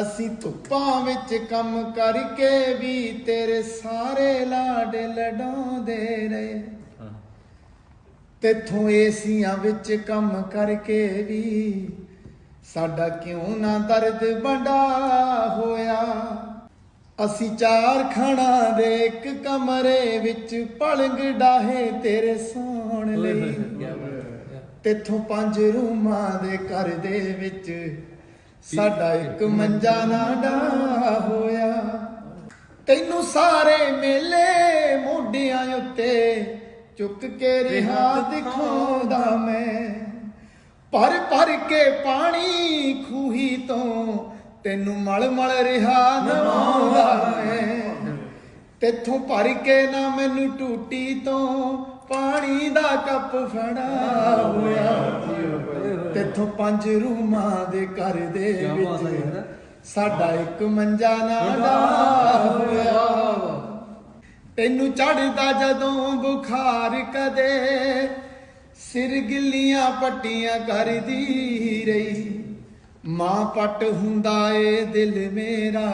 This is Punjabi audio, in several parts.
ਅਸੀਂ ਧੁੱਪਾਂ ਵਿੱਚ ਕੰਮ ਕਰਕੇ ਵੀ ਤੇਰੇ ਸਾਰੇ ਲਾਡ ਲਡਾਉਂਦੇ ਰਹੇ। ਤੇਥੋਂ ਏਸੀਆਂ ਵਿੱਚ ਕੰਮ ਕਰਕੇ ਵੀ ਸਾਡਾ ਕਿਉਂ ਨਾ ਦਰਦ ਬੰਡਾ ਹੋਇਆ। ਅਸੀਂ ਚਾਰ ਖਾਣਾ ਦੇ ਇੱਕ ਕਮਰੇ ਵਿੱਚ ਪਲੰਗ ਡਾਹੇ ਤੇਰੇ ਸੌਣ ਲਈ। ਤੇਥੋਂ ਪੰਜ ਰੂਮਾਂ ਦੇ ਘਰ ਦੇ ਵਿੱਚ ਸਾਡਾ ਇੱਕ ਮੰਜਾ ਨਾ ਡਾ ਹੋਇਆ। ਤੈਨੂੰ ਸਾਰੇ ਮੇਲੇ ਮੋਢਿਆਂ ਉੱਤੇ ਚੁੱਕ ਕੇ ਰਿਹਾ ਦਿਖਾਉਂਦਾ। ਮੈਂ। ਭਰ ਭਰ ਕੇ ਪਾਣੀ ਖੂਹੀ ਤੋਂ ਤੈਨੂੰ ਮਲ ਮਲ ਰਿਹਾ ਨਵਾਉਂਦਾ ਮੈਂ। ਤੇਥੋਂ ਭਰ ਕੇ ਨਾ ਮੈਨੂੰ ਟੂਟੀ ਤੋਂ ਪਾਣੀ ਦਾ ਕੱਪ ਫੜਾ ਹੋਇਆ। ਤੇਥੋਂ ਪੰਜ ਰੂਮਾਂ ਦੇ ਘਰ ਦੇ ਵਿੱਚ ਸਾਡਾ ਇੱਕ ਮੰਜਾ ਨਾ ਡਾ ਹੋਇਆ। ਤੈਨੂੰ ਚੜਦਾ ਜਦੋਂ ਬੁਖਾਰ ਕਦੇ ਸਿਰ ਗਿੱਲੀਆਂ ਪੱਟੀਆਂ ਕਰਦੀ ਰਹੀ। ਮਾਂ ਪੱਟ ਹੁੰਦਾ ਏ ਦਿਲ ਮੇਰਾ।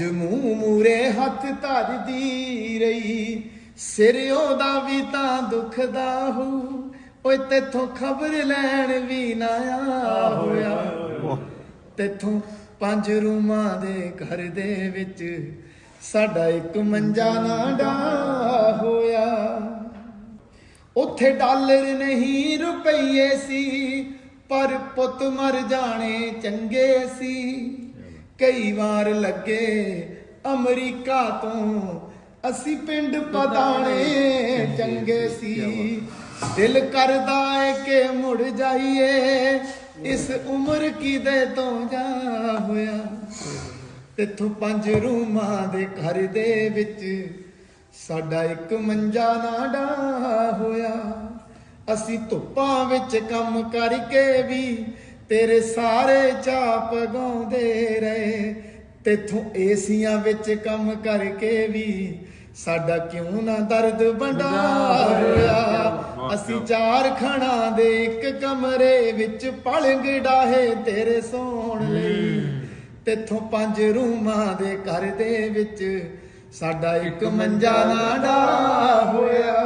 ਭੱਜ ਮੂੰਹ ਮੂਰੇ ਹੱਥ ਧਰਦੀ ਰਹੀ। ਸਿਰ ਉਹਦਾ ਵੀ ਤਾਂ ਦੁਖਦਾ ਹੋ। ਓਏ ਤੇਥੋਂ ਖਬਰ ਲੈਣ ਵੀ ਨਾ ਆ ਹੋਇਆ ਤੇਥੋਂ ਪੰਜ ਰੂਮਾਂ ਦੇ ਘਰ ਦੇ ਵਿੱਚ ਸਾਡਾ ਇੱਕ ਮੰਜਾ ਨਾ ਡਾ ਹੋਇਆ। ਉੱਥੇ ਡਾਲਰ ਨਹੀਂ ਰੁਪਈਏ ਸੀ, ਪਰ ਪੁੱਤ ਮਰ ਜਾਣੇ ਚੰਗੇ ਸੀ। ਕਈ ਵਾਰ ਲੱਗੇ ਅਮਰੀਕਾ ਤੋਂ। ਅਸੀਂ ਪਿੰਡ ਪਤਾਣੇ ਚੰਗੇ ਸੀ। ਦਿਲ ਕਰਦਾ ਏ ਕਿ ਮੁੜ ਜਾਈਏ। ਇਸ ਉਮਰ ਕਿਦੇ ਤੋਂ ਜਾ ਹੋਇਆ। ਤੇਥੋਂ ਪੰਜ ਰੂਮਾਂ ਦੇ ਘਰ ਦੇ ਵਿੱਚ ਸਾਡਾ ਇੱਕ ਮੰਜਾ ਨਾ ਡਾ ਹੋਇਆ। ਅਸੀਂ ਧੁੱਪਾਂ ਵਿੱਚ ਕੰਮ ਕਰਕੇ ਵੀ ਤੇਰੇ ਸਾਰੇ ਚਾਪ ਗਾਉਂਦੇ ਰਹੇ। ਤੇਥੋਂ ਏਸੀਆਂ ਵਿੱਚ ਕੰਮ ਕਰਕੇ ਵੀ ਸਾਡਾ ਕਿਉਂ ਨਾ ਦਰਦ ਬੰਡਾ ਹੋਇਆ ਅਸੀਂ ਚਾਰ ਖਣਾ ਦੇ ਇੱਕ ਕਮਰੇ ਵਿੱਚ ਪਲੰਗ ਡਾਹੇ ਤੇਰੇ ਸੌਣ ਲਈ। ਤੇਥੋਂ ਪੰਜ ਰੂਮਾਂ ਦੇ ਘਰ ਦੇ ਵਿੱਚ ਸਾਡਾ ਇੱਕ ਮੰਜਾ ਨਾ ਡਾ ਹੋਇਆ।